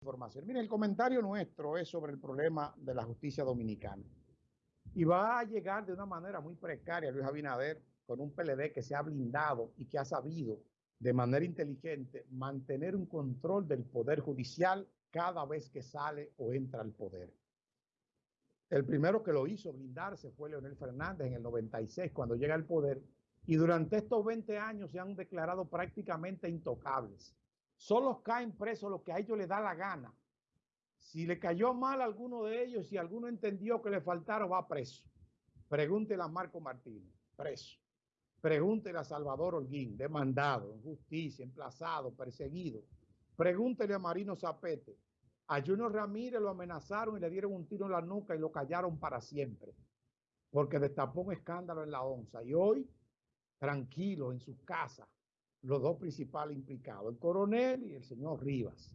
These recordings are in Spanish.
información. Mire, el comentario nuestro es sobre el problema de la justicia dominicana. Y va a llegar de una manera muy precaria Luis Abinader con un PLD que se ha blindado y que ha sabido de manera inteligente mantener un control del poder judicial cada vez que sale o entra al poder. El primero que lo hizo blindarse fue Leonel Fernández en el 96 cuando llega al poder y durante estos 20 años se han declarado prácticamente intocables. Solo caen presos los que a ellos les da la gana. Si le cayó mal a alguno de ellos, si alguno entendió que le faltaron, va preso. Pregúntele a Marco Martínez, preso. Pregúntele a Salvador Holguín, demandado, en justicia, emplazado, perseguido. Pregúntele a Marino Zapete. A Junior Ramírez lo amenazaron y le dieron un tiro en la nuca y lo callaron para siempre. Porque destapó un escándalo en la onza. Y hoy tranquilo en su casa los dos principales implicados, el coronel y el señor Rivas.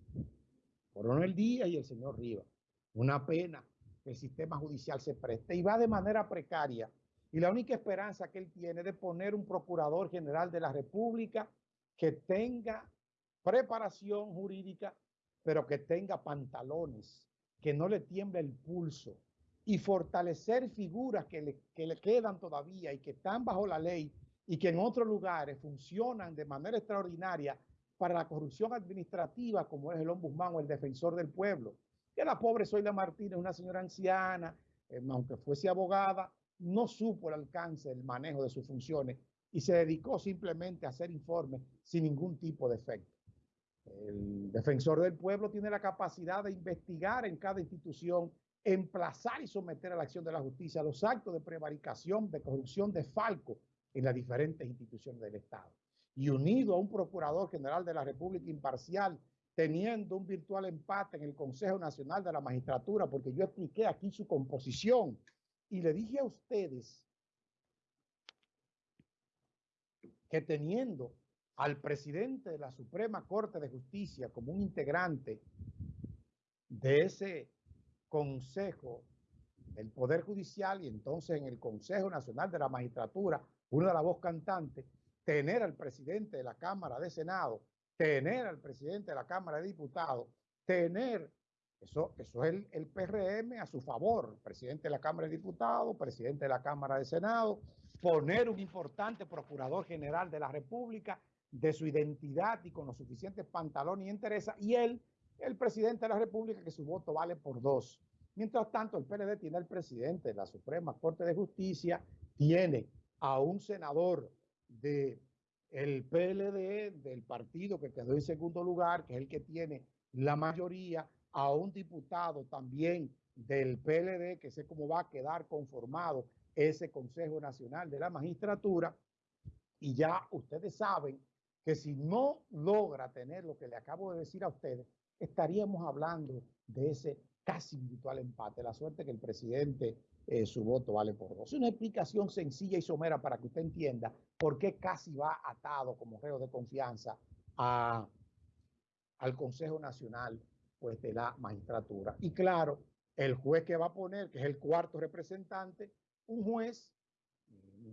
Coronel Díaz y el señor Rivas. Una pena que el sistema judicial se preste y va de manera precaria. Y la única esperanza que él tiene de poner un procurador general de la República que tenga preparación jurídica, pero que tenga pantalones, que no le tiemble el pulso y fortalecer figuras que le, que le quedan todavía y que están bajo la ley y que en otros lugares funcionan de manera extraordinaria para la corrupción administrativa, como es el ombudsman o el defensor del pueblo. Que la pobre Zoila Martínez, una señora anciana, eh, aunque fuese abogada, no supo el alcance del manejo de sus funciones y se dedicó simplemente a hacer informes sin ningún tipo de efecto. El defensor del pueblo tiene la capacidad de investigar en cada institución, emplazar y someter a la acción de la justicia los actos de prevaricación, de corrupción, de falco, en las diferentes instituciones del Estado. Y unido a un Procurador General de la República imparcial, teniendo un virtual empate en el Consejo Nacional de la Magistratura, porque yo expliqué aquí su composición y le dije a ustedes que teniendo al presidente de la Suprema Corte de Justicia como un integrante de ese Consejo del Poder Judicial y entonces en el Consejo Nacional de la Magistratura una de la voz cantante, tener al presidente de la Cámara de Senado, tener al presidente de la Cámara de Diputados, tener, eso, eso es el, PRM a su favor, presidente de la Cámara de Diputados, presidente de la Cámara de Senado, poner un importante procurador general de la República de su identidad y con los suficientes pantalones y interés, y él, el presidente de la República, que su voto vale por dos. Mientras tanto, el PLD tiene al presidente de la Suprema Corte de Justicia, tiene a un senador del el PLD, del partido que quedó en segundo lugar, que es el que tiene la mayoría, a un diputado también del PLD, que sé cómo va a quedar conformado ese Consejo Nacional de la Magistratura, y ya ustedes saben que si no logra tener lo que le acabo de decir a ustedes, estaríamos hablando de ese casi virtual empate. La suerte que el presidente eh, su voto vale por dos. Una explicación sencilla y somera para que usted entienda por qué casi va atado como reo de confianza a, al Consejo Nacional pues, de la Magistratura. Y claro, el juez que va a poner, que es el cuarto representante, un juez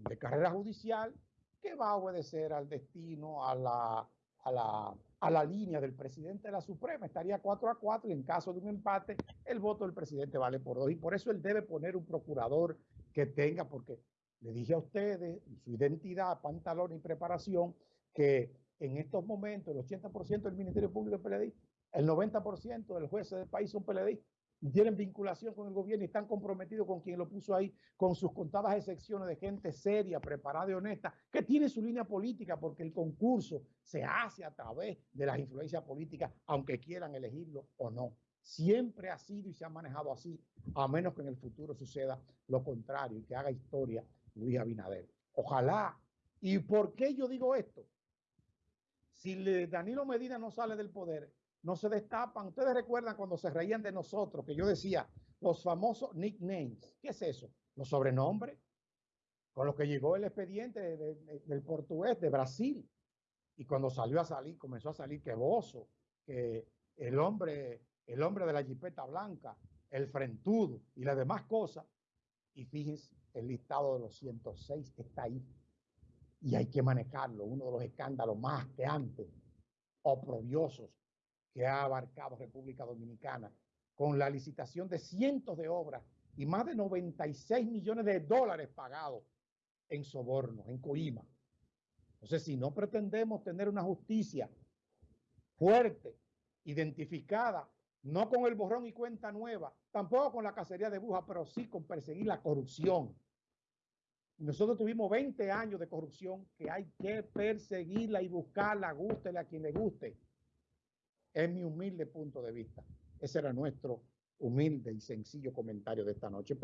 de carrera judicial que va a obedecer al destino, a la, a la a la línea del presidente de la Suprema, estaría 4 a 4 y en caso de un empate, el voto del presidente vale por dos. Y por eso él debe poner un procurador que tenga, porque le dije a ustedes, su identidad, pantalón y preparación, que en estos momentos el 80% del Ministerio Público es PLD, el 90% del jueces del país son PLD tienen vinculación con el gobierno y están comprometidos con quien lo puso ahí, con sus contadas excepciones de gente seria, preparada y honesta, que tiene su línea política, porque el concurso se hace a través de las influencias políticas, aunque quieran elegirlo o no. Siempre ha sido y se ha manejado así, a menos que en el futuro suceda lo contrario y que haga historia Luis Abinader. Ojalá. ¿Y por qué yo digo esto? Si Danilo Medina no sale del poder, no se destapan. Ustedes recuerdan cuando se reían de nosotros, que yo decía, los famosos nicknames. ¿Qué es eso? Los sobrenombres con los que llegó el expediente del portugués de Brasil. Y cuando salió a salir, comenzó a salir que Bozo, que el hombre, el hombre de la jipeta blanca, el frentudo y las demás cosas. Y fíjense, el listado de los 106 está ahí. Y hay que manejarlo, uno de los escándalos más que antes, oprobiosos que ha abarcado República Dominicana con la licitación de cientos de obras y más de 96 millones de dólares pagados en sobornos, en coima. Entonces, si no pretendemos tener una justicia fuerte, identificada, no con el borrón y cuenta nueva, tampoco con la cacería de brujas, pero sí con perseguir la corrupción. Nosotros tuvimos 20 años de corrupción que hay que perseguirla y buscarla, gústele a quien le guste. Es mi humilde punto de vista. Ese era nuestro humilde y sencillo comentario de esta noche.